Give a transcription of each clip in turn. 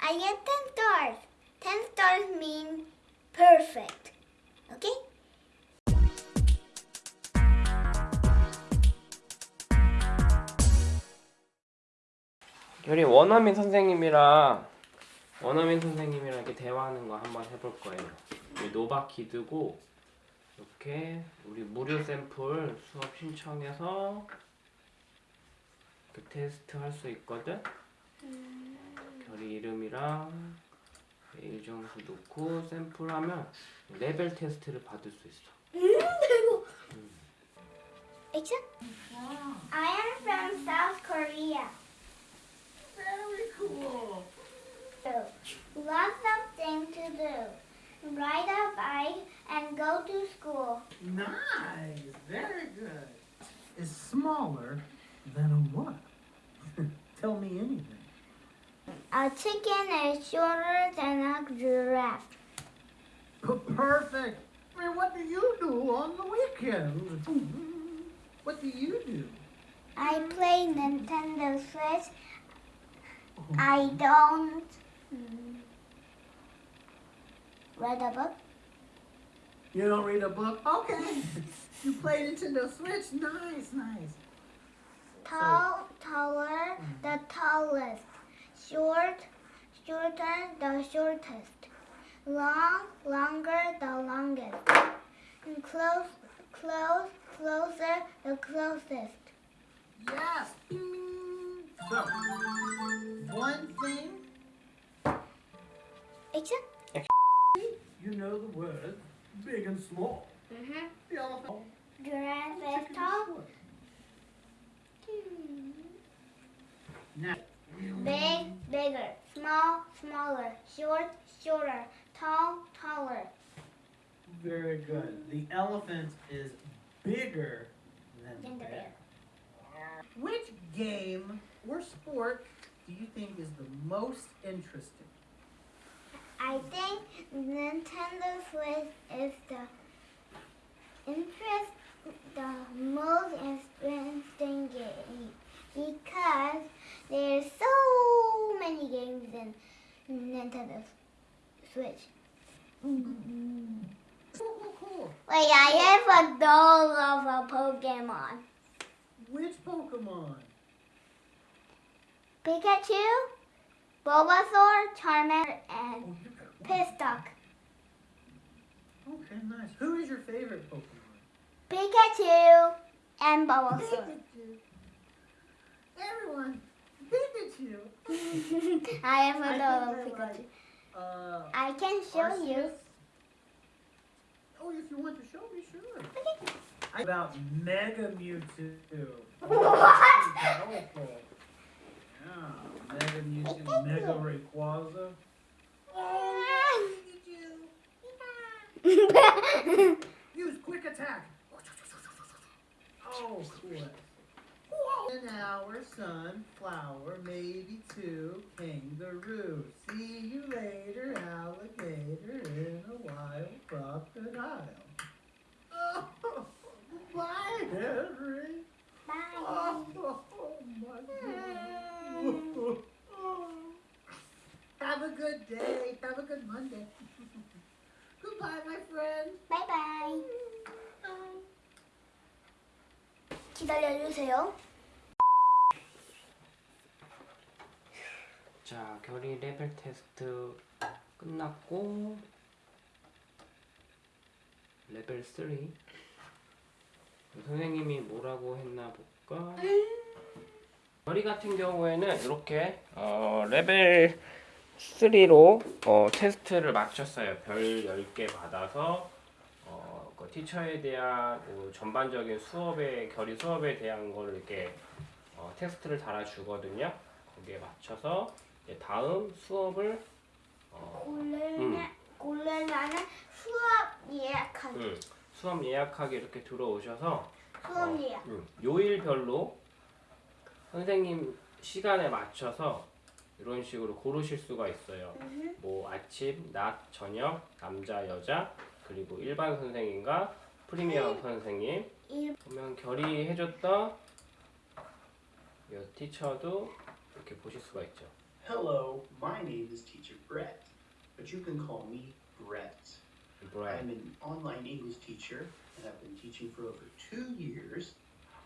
I get 10 stars. 10 stars mean perfect. Okay? 결이 원어민 선생님이랑 원어민 선생님이랑 이렇게 대화하는 거 한번 해볼 거예요. 우리 노바키드고 이렇게 우리 무료 샘플 수업 신청해서 그 테스트 할 수 있거든. 결이 이름이랑 메일 점수 넣고 샘플하면 레벨 테스트를 받을 수 있어. Action. I am from South Korea. Very cool. Lots of things to do. Ride a bike and go to school. Nice. Very good. Is smaller than a what? A chicken is shorter than a giraffe. Perfect. I mean, what do you do on the weekends? What do you do? I play Nintendo Switch. Oh. I don't read a book. You don't read a book? Okay. you play Nintendo Switch? Nice, nice. Tall, taller, the tallest. Short, shorter, the shortest. Long, longer, the longest. And close, close, closer, the closest. Yes. Bing, bing. So, one thing Action. you know the words big and small. Mm-hmm. The elephant. Giraffe chicken is is tall. Now, Big, bigger. Small, smaller. Short, shorter. Tall, taller. very good. The elephant is bigger than Than the the bear. Which game or sport do you think is the most interesting? I think Nintendo Switch is the interest, the most interesting game because there's so many games in Nintendo Switch. Cool, cool. Wait, I have a doll of a Pokemon. Which Pokemon? Pikachu, Bulbasaur, Charmander, and Oh, you got one. Pistock. Okay, nice. Who is your favorite Pokemon? Pikachu and Bulbasaur. Pikachu. Everyone, Pikachu. I have a I Pikachu. like, Uh, I can show you. Oh, if you want to show me, sure. I about Mega Mewtwo. What? Powerful. Yeah, Mega Mewtwo, Mega Rayquaza. Oh, Pikachu. Use quick attack. Oh, cool And our sunflower, maybe two kangaroo. See you later, alligator, in a wild crocodile. Oh, bye, Henry. Bye. Oh, my God. Have a good day. Have a good Monday. Goodbye, my friend. Bye bye. 기다려주세요. 자, 결이 레벨 테스트 끝났고 레벨 3 선생님이 뭐라고 했나 볼까? 결이 같은 경우에는 이렇게 어, 레벨 3로 어, 테스트를 마쳤어요. 별 10개 받아서 어, 그 teacher에 대한 뭐 전반적인 수업에 결이 수업에 대한 걸 이렇게 어, 테스트를 달아주거든요. 거기에 맞춰서 다음 수업을 어, 고르는 고르라는 수업 예약하기. 음, 수업 예약하기 이렇게 들어오셔서 수업 어, 예약. 음, 요일별로 선생님 시간에 맞춰서 이런 식으로 고르실 수가 있어요. 음흠. 뭐 아침, 낮, 저녁, 남자, 여자, 그리고 일반 선생님과 프리미엄 선생님. 일- 보면 결이 해줬던 이 티처도 이렇게 보실 수가 있죠. Hello, my name is but you can call me Brett. 브라이. I'm an online English teacher, and I've been teaching for over two years.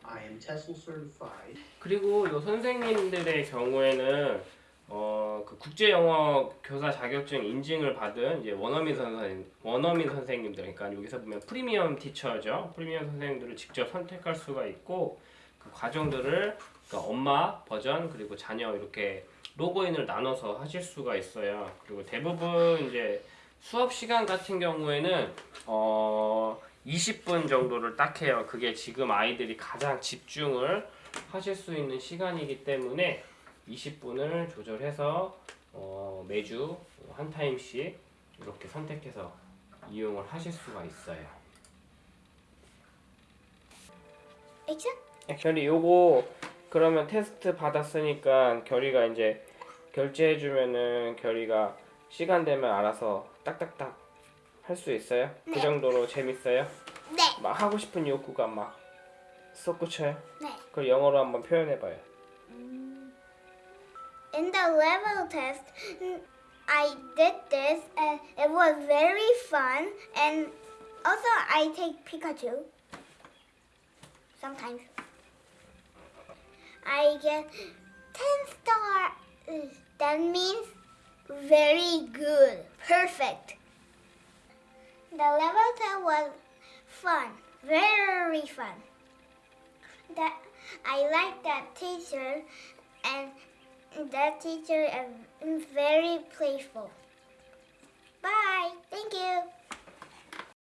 I am TESOL certified. 그리고 요 선생님들의 경우에는 어, 그 국제 영어 교사 자격증 인증을 받은 이제 원어민 선생 원어민 선생님들 그러니까 여기서 보면 프리미엄 티처죠. 프리미엄 선생님들을 직접 선택할 수가 있고 그 과정들을 그러니까 엄마 버전 그리고 자녀 이렇게 로그인을 나눠서 하실 수가 있어요. 그리고 대부분 이제 수업 시간 같은 경우에는 어 20분 정도를 딱 해요. 그게 지금 아이들이 가장 집중을 하실 수 있는 시간이기 때문에 20분을 조절해서 어, 매주 한 타임씩 이렇게 선택해서 이용을 하실 수가 있어요. 액션? 결이 요거 그러면 테스트 받았으니까 결이가 이제 결제해 주면은 결이가 시간 되면 알아서 딱딱딱 할 수 있어요? 그 네. 정도로 재밌어요? 네. 막 하고 싶은 욕구가 막 솟구쳐요? 네. 그걸 영어로 한번 표현해 봐요. In the level test, mm, I did this and it was very fun. And also, I take Pikachu sometimes. I get 10 stars. That means very good, perfect. The level test was fun, very fun. That I like that teacher and that teacher is very playful. Bye. Thank you.